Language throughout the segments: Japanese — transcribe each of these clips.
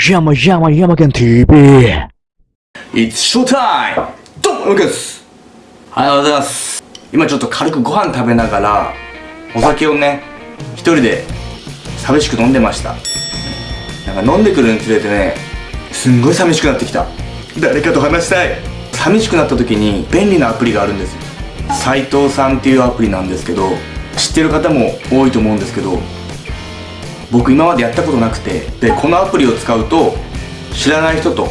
山山山県 TV It's showtime! どうも、ムです。おはようございます。今ちょっと軽くご飯食べながら、お酒をね、一人で寂しく飲んでました。なんか飲んでくるにつれてね、すんごい寂しくなってきた。誰かと話したい。寂しくなった時に便利なアプリがあるんですよ。斉藤さんっていうアプリなんですけど、知ってる方も多いと思うんですけど、僕今までやったことなくて、で、このアプリを使うと、知らない人と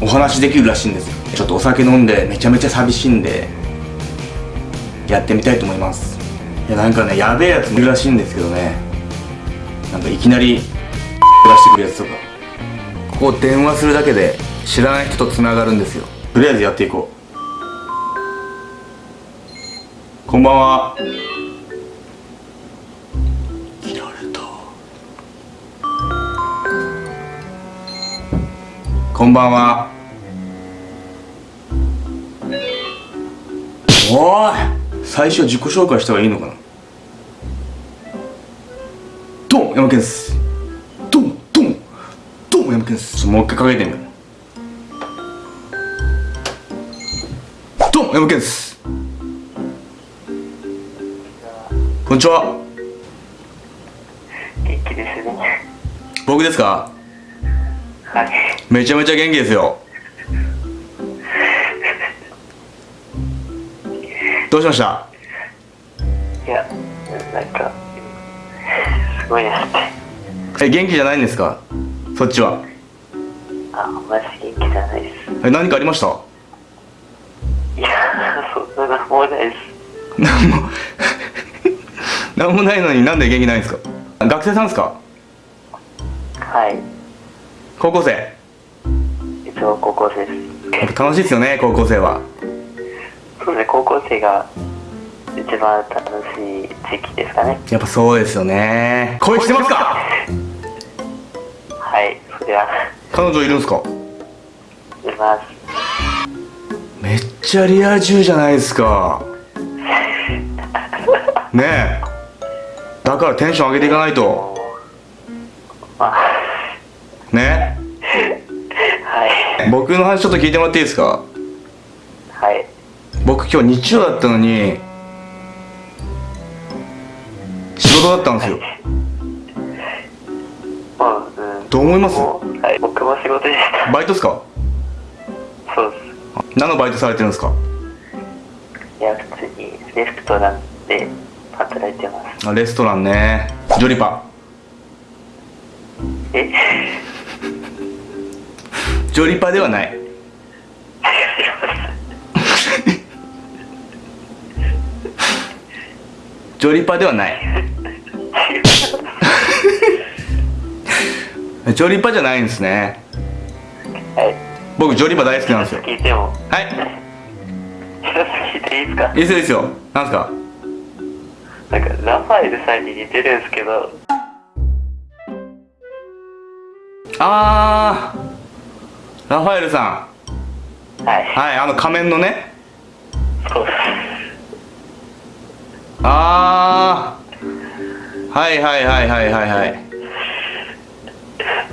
お話できるらしいんですちょっとお酒飲んでめちゃめちゃ寂しいんでやってみたいと思います。いやなんかねやべえやついるらしいんですけどね。なんかいきなり出してくるやつとか。ここ電話するだけで知らない人とつながるんですよ。とりあえずやっていこう。こんばんは。こんばんは。おい最初自己紹介した方がいいのかな？どうも、山健です。どうも、どうも、どうも、山健です。もう一回かけてみよう。どうも、山健です。こんにちは。元気ですね。僕ですか？はい。めちゃめちゃ元気ですよ。どうしました？いや、なんか、すごいですね。え元気じゃないんですか？そっちはあ、マジ元気じゃないです。え何かありました？いや、そんなのもうないです。何も 何もないのになんで元気ないんですか？学生さんですか？はい。高校生。いつも高校生です。楽しいですよね高校生は。そうですね、高校生が一番楽しい時期ですかね。やっぱそうですよね。恋してますか？はい、それは、彼女いるんですか？います。めっちゃリア充じゃないですか。ねえ。だからテンション上げていかないと僕の話ちょっと聞いてもらっていいですか？はい。僕今日日曜だったのに仕事だったんですよもう、うん。どう思います？はい、僕も仕事でした。バイトっすか？そうです。何のバイトされてるんですか？いや、普通にレストランで働いてます。あレストランねジョリパえ？ジョリパではない。ジョリパではない。ジョリパじゃないんですね。はい。僕ジョリパ大好きなんですよ。聞いても、はい。聞いていいですか？いいですよなんですか？なんか、ラファエルさんに似てるんですけど、あーラファエルさはい。んはいあの仮面のね。そうです。あー。はいはいはいはいはいはい。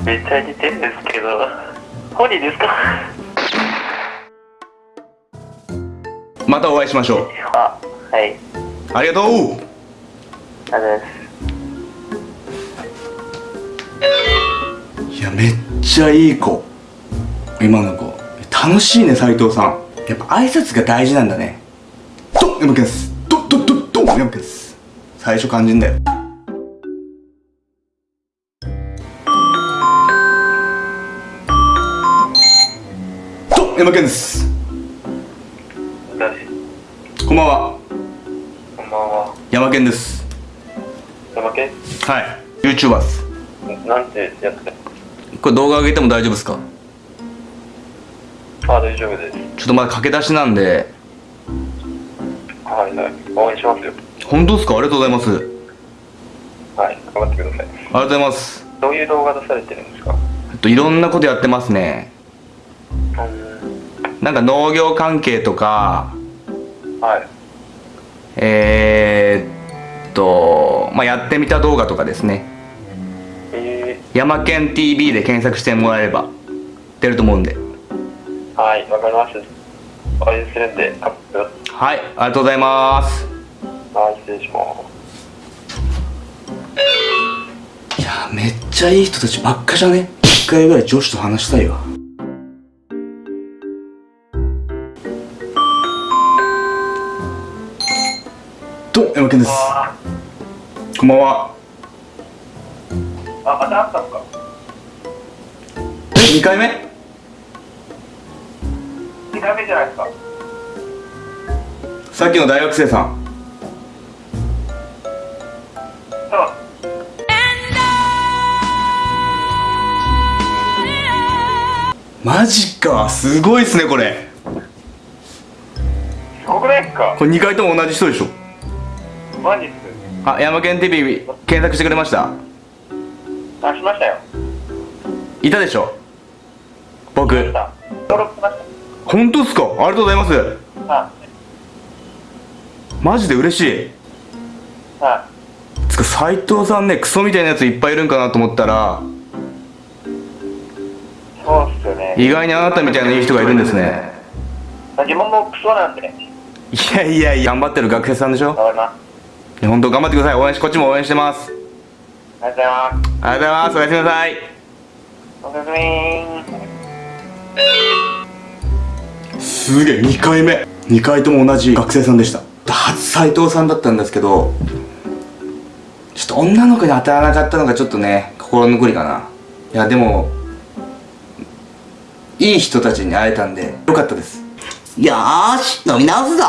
めっちゃ似てるんですけど、本人ですか？またお会いしましょう。あ、はい。ありがとう。ありがとうございます。いやめっちゃいい子今の子。楽しいね斉藤さん。やっぱ挨拶が大事なんだね。どうも山県です。どどどどうも山県です。最初肝心だよ。どうも山県です。誰こんばんは。こんばんは。山県です。山県はい。YouTuber ですなんてやってこれ動画上げても大丈夫ですか？あ、大丈夫です。ちょっとまだ駆け出しなんではいはい。応援しますよ。本当ですか？ありがとうございますありはい。頑張ってください。がとうございますどういう動画出されてるんですか？えっといろんなことやってますねうん。なんか農業関係とかはい。えー、っとまあやってみた動画とかですねえヤマケン TV で検索してもらえれば出ると思うんではい、わかります。応援するんで、カップ。はいありがとうございますはい、失礼しまいやめっちゃいい人たちばっかじゃね？一回ぐらい女子と話したいわどうもヤマケンですこんばんはす。あ、また会ったのか。え2回目？2回目じゃないですか。さっきの大学生さん。そう。マジかすごいっすねこれ。すごくないですか。これ2回とも同じ人でしょ。マジっす。あヤマケン TV 検索してくれました？あ、しましたよ。いたでしょ。僕。さ登録しまし本当っすか？ありがとうございますた。はマジで嬉しいい。はつか斎藤さんねクソみたいなやついっぱいいるんかなと思ったらい。そうっすよね。意外にあなたみたいないい人がいるんですね自分もクソなんで。いやいやいや頑張ってる学生さんでしょ？頑張ります。本当頑張ってください応援しこっちも応援してますありがとうございます。ありがとうございますおやすみなさいおやすみー。すげえ。2回目。2回とも同じ学生さんでした。初斎藤さんだったんですけどちょっと女の子に当たらなかったのがちょっとね心残りかな。いやでもいい人たちに会えたんでよかったです。よし、飲み直すぞ。